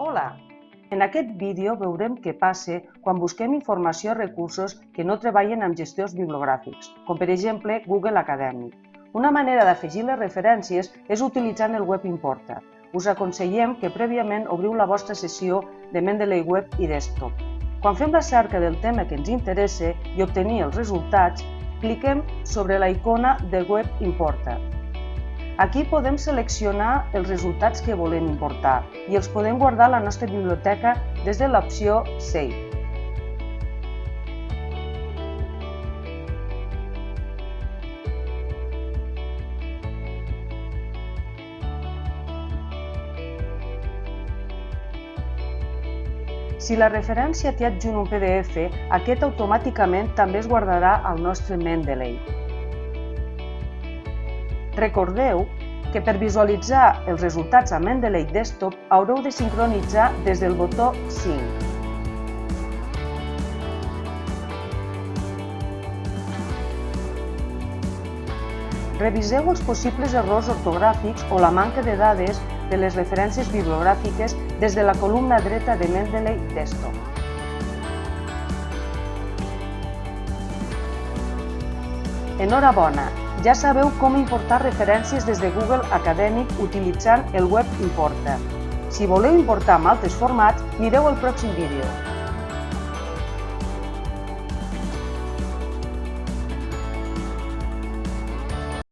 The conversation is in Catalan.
Hola! En aquest vídeo veurem què passa quan busquem informació a recursos que no treballen amb gestors bibliogràfics, com per exemple Google Acadèmic. Una manera d'afegir les referències és utilitzant el Web Importer. Us aconsellem que prèviament obriu la vostra sessió de Mendeley Web i Desktop. Quan fem la cerca del tema que ens interessa i obtenir els resultats, cliquem sobre la icona de Web Importer. Aquí podem seleccionar els resultats que volem importar i els podem guardar a la nostra biblioteca des de l'opció Save. Si la referència té adjunt un PDF, aquest automàticament també es guardarà al nostre Mendeley. Recordeu que per visualitzar els resultats a Mendeley Desktop haureu de sincronitzar des del botó Sync. Reviseu els possibles errors ortogràfics o la manca de dades de les referències bibliogràfiques des de la columna dreta de Mendeley Desktop. Enhorabona! Ja sabeu com importar referències des de Google Acadèmic utilitzant el Web Importer. Si voleu importar amb altres formats, mireu el pròxim vídeo.